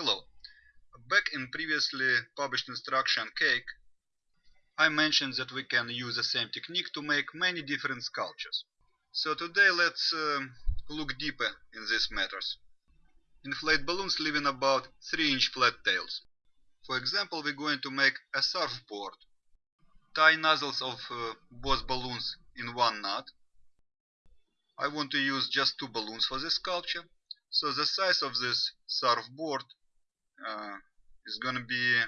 Hello. Back in previously published instruction cake, I mentioned that we can use the same technique to make many different sculptures. So today let's uh, look deeper in these matters. Inflate balloons leaving about 3 inch flat tails. For example, we're going to make a surfboard. Tie nozzles of uh, both balloons in one knot. I want to use just two balloons for this sculpture. So the size of this surfboard uh, is gonna be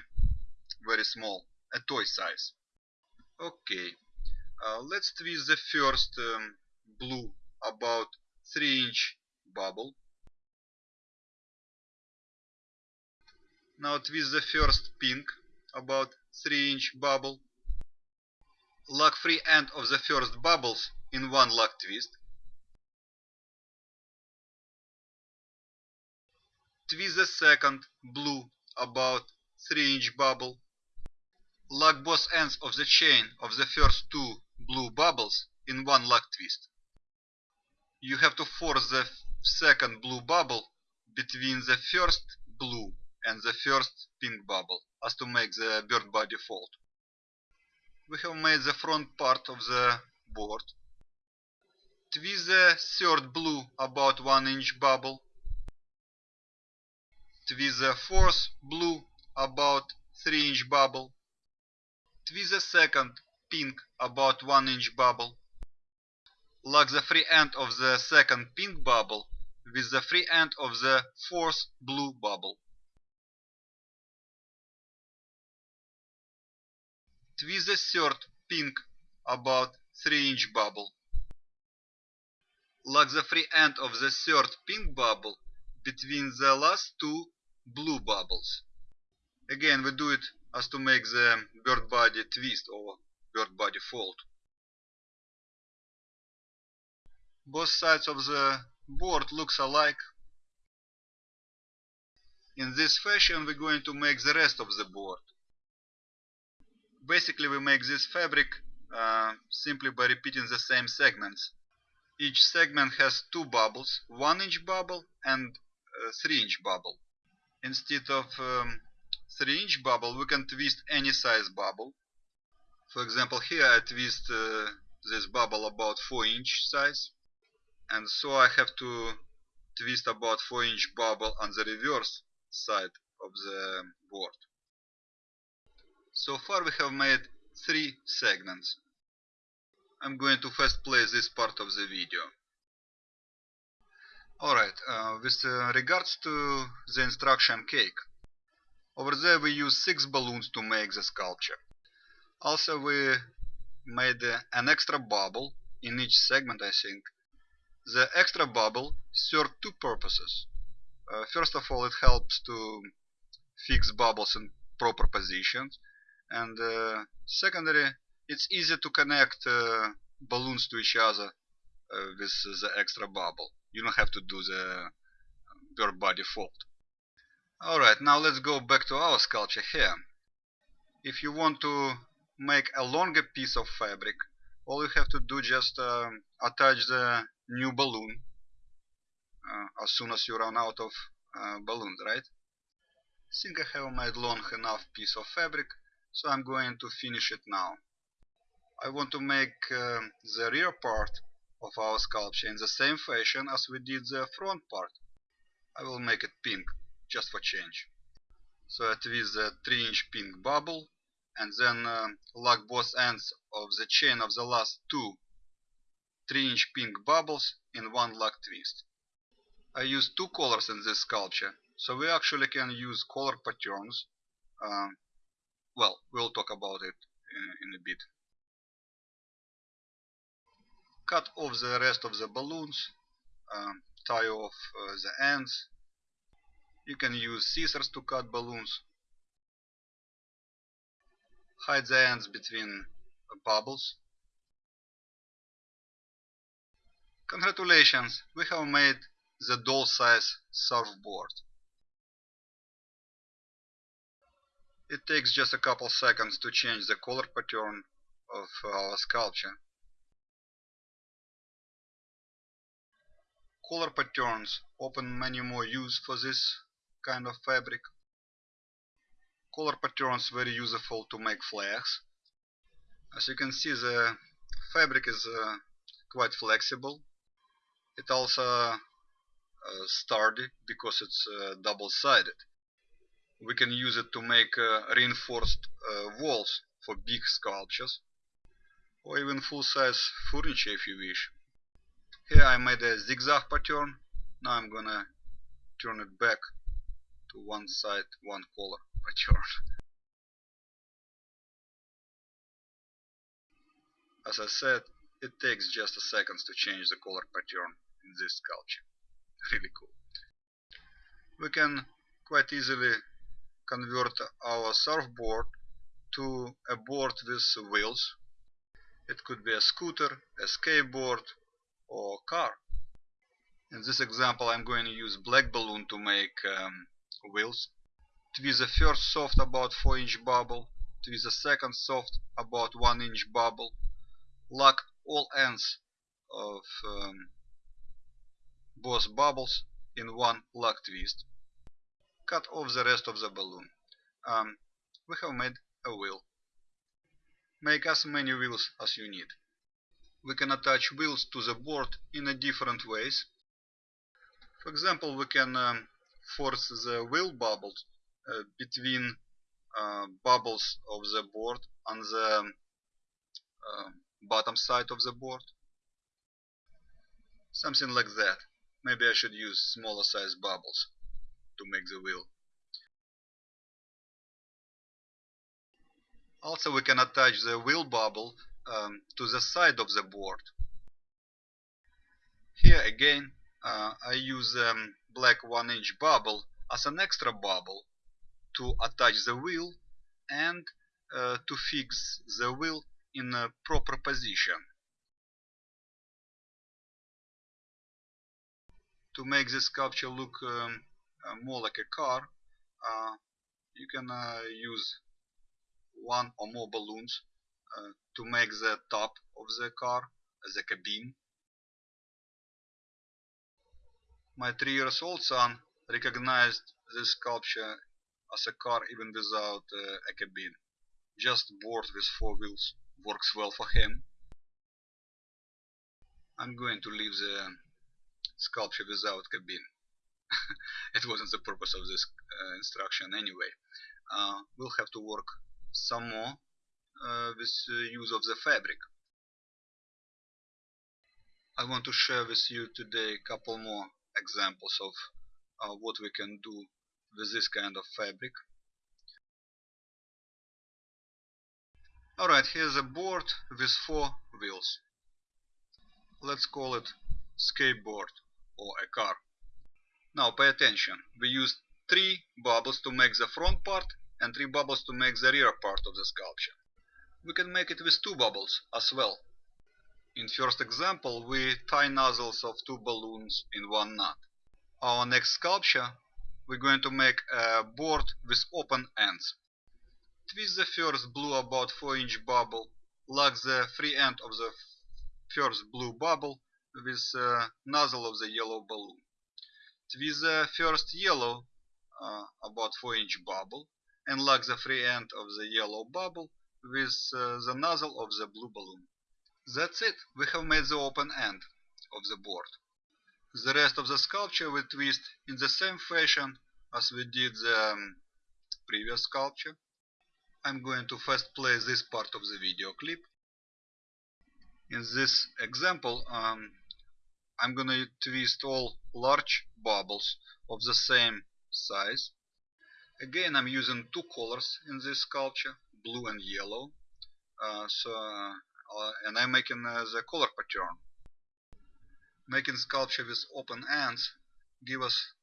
very small, a toy size. Okay, uh, let's twist the first um, blue about 3 inch bubble. Now twist the first pink about 3 inch bubble. Lock free end of the first bubbles in one lock twist. Twist the second blue about 3 inch bubble. Lock both ends of the chain of the first two blue bubbles in one lock twist. You have to force the second blue bubble between the first blue and the first pink bubble as to make the bird body fold. We have made the front part of the board. Twist the third blue about 1 inch bubble with the fourth blue about 3 inch bubble, with the second pink about 1 inch bubble, lock the free end of the second pink bubble with the free end of the fourth blue bubble. Twist the third pink about 3 inch bubble. Lock the free end of the third pink bubble between the last two blue bubbles. Again, we do it as to make the bird body twist or bird body fold. Both sides of the board looks alike. In this fashion we're going to make the rest of the board. Basically we make this fabric uh, simply by repeating the same segments. Each segment has two bubbles, 1 inch bubble and 3 inch bubble. Instead of um, 3 inch bubble we can twist any size bubble. For example here I twist uh, this bubble about 4 inch size and so I have to twist about 4 inch bubble on the reverse side of the board. So far we have made 3 segments. I'm going to first play this part of the video. Alright, uh, with uh, regards to the instruction cake, over there we use 6 balloons to make the sculpture. Also we made uh, an extra bubble in each segment I think. The extra bubble served two purposes. Uh, first of all it helps to fix bubbles in proper positions and uh, secondly it's easy to connect uh, balloons to each other with the extra bubble you don't have to do the bird body fold. Alright, now let's go back to our sculpture here. If you want to make a longer piece of fabric, all you have to do just uh, attach the new balloon uh, as soon as you run out of uh, balloons, right? I think I have made long enough piece of fabric, so I'm going to finish it now. I want to make uh, the rear part of our sculpture in the same fashion as we did the front part. I will make it pink, just for change. So I twist the 3 inch pink bubble and then uh, lock both ends of the chain of the last two 3 inch pink bubbles in one lock twist. I use two colors in this sculpture, so we actually can use color patterns. Um, well, we'll talk about it in, in a bit cut off the rest of the balloons, um, tie off uh, the ends. You can use scissors to cut balloons. Hide the ends between uh, bubbles. Congratulations, we have made the doll size surfboard. It takes just a couple seconds to change the color pattern of our sculpture. Color patterns open many more use for this kind of fabric. Color patterns very useful to make flags. As you can see the fabric is uh, quite flexible. It also uh, sturdy because it's uh, double-sided. We can use it to make uh, reinforced uh, walls for big sculptures or even full-size furniture if you wish. Here I made a zigzag pattern. Now I'm gonna turn it back to one side, one color pattern. As I said, it takes just a seconds to change the color pattern in this sculpture. Really cool. We can quite easily convert our surfboard to a board with wheels. It could be a scooter, a skateboard or car. In this example I'm going to use black balloon to make um, wheels. Twist the first soft about 4 inch bubble, twist the second soft about 1 inch bubble, lock all ends of um, both bubbles in one lock twist. Cut off the rest of the balloon. Um, we have made a wheel. Make as many wheels as you need. We can attach wheels to the board in a different ways. For example, we can um, force the wheel bubbles uh, between uh, bubbles of the board on the uh, bottom side of the board. Something like that. Maybe I should use smaller size bubbles to make the wheel. Also we can attach the wheel bubble um, to the side of the board. Here again uh, I use um, black 1 inch bubble as an extra bubble to attach the wheel and uh, to fix the wheel in a proper position. To make this sculpture look um, uh, more like a car, uh, you can uh, use one or more balloons to make the top of the car the cabin. My three years old son recognized this sculpture as a car even without uh, a cabin. Just board with four wheels works well for him. I'm going to leave the sculpture without cabin. it wasn't the purpose of this uh, instruction anyway. Uh, we'll have to work some more uh, with use of the fabric. I want to share with you today a couple more examples of uh, what we can do with this kind of fabric. Alright, here's a board with four wheels. Let's call it skateboard or a car. Now pay attention, we used three bubbles to make the front part and three bubbles to make the rear part of the sculpture. We can make it with two bubbles as well. In first example we tie nozzles of two balloons in one knot. Our next sculpture we're going to make a board with open ends. Twist the first blue about 4 inch bubble, lock the free end of the first blue bubble with the nozzle of the yellow balloon. Twist the first yellow uh, about 4 inch bubble and lock the free end of the yellow bubble with uh, the nozzle of the blue balloon. That's it, we have made the open end of the board. The rest of the sculpture we twist in the same fashion as we did the um, previous sculpture. I'm going to first play this part of the video clip. In this example, um, I'm gonna twist all large bubbles of the same size Again, I'm using two colors in this sculpture, blue and yellow. Uh, so, uh, and I'm making uh, the color pattern. Making sculpture with open ends give us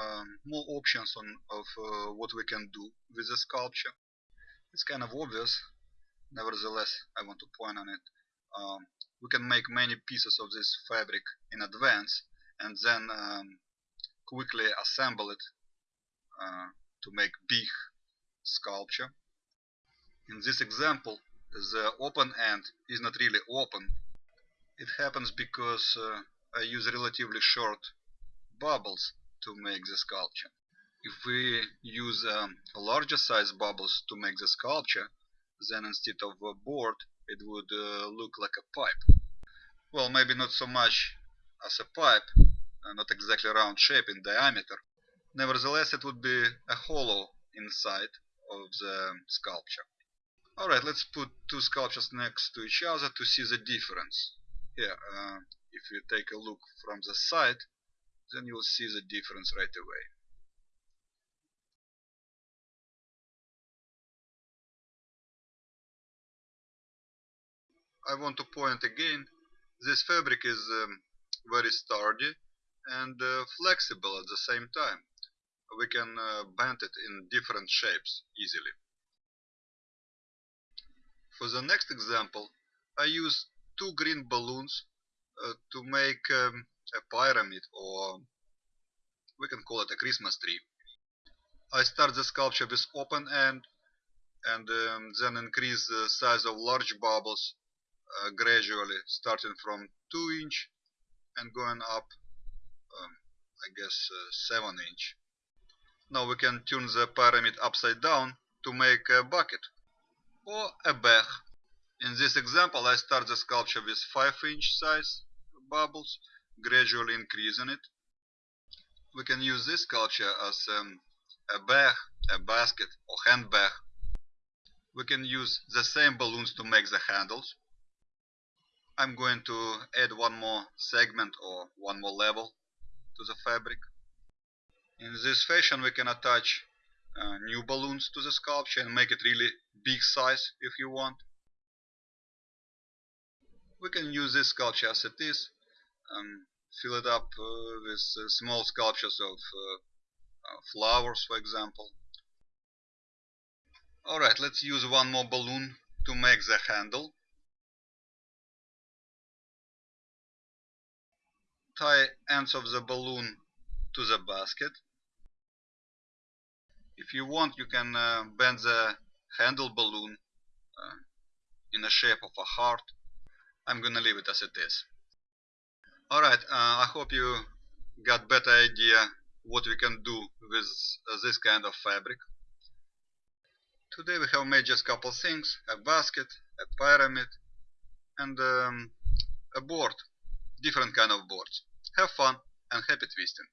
um, more options on of uh, what we can do with the sculpture. It's kind of obvious, nevertheless, I want to point on it. Um, we can make many pieces of this fabric in advance and then um, quickly assemble it uh, to make big sculpture. In this example, the open end is not really open. It happens because uh, I use relatively short bubbles to make the sculpture. If we use um, larger size bubbles to make the sculpture, then instead of a board, it would uh, look like a pipe. Well, maybe not so much as a pipe, uh, not exactly round shape in diameter. Nevertheless, it would be a hollow inside of the sculpture. Alright, let's put two sculptures next to each other to see the difference. Here, uh, if you take a look from the side, then you'll see the difference right away. I want to point again, this fabric is um, very sturdy and uh, flexible at the same time. We can uh, bend it in different shapes easily. For the next example, I use two green balloons uh, to make um, a pyramid or we can call it a Christmas tree. I start the sculpture with open end and um, then increase the size of large bubbles uh, gradually starting from 2 inch and going up um, I guess uh, 7 inch. Now we can turn the pyramid upside down to make a bucket or a bag. In this example I start the sculpture with 5 inch size bubbles, gradually increasing it. We can use this sculpture as um, a bag, a basket or handbag. We can use the same balloons to make the handles. I'm going to add one more segment or one more level to the fabric. In this fashion we can attach uh, new balloons to the sculpture and make it really big size if you want. We can use this sculpture as it is, um, fill it up uh, with uh, small sculptures of uh, uh, flowers for example. Alright, let's use one more balloon to make the handle. tie ends of the balloon to the basket. If you want, you can uh, bend the handle balloon uh, in the shape of a heart. I'm gonna leave it as it is. Alright, uh, I hope you got better idea what we can do with uh, this kind of fabric. Today we have made just a couple things, a basket, a pyramid and um, a board different kind of boards. Have fun and happy twisting!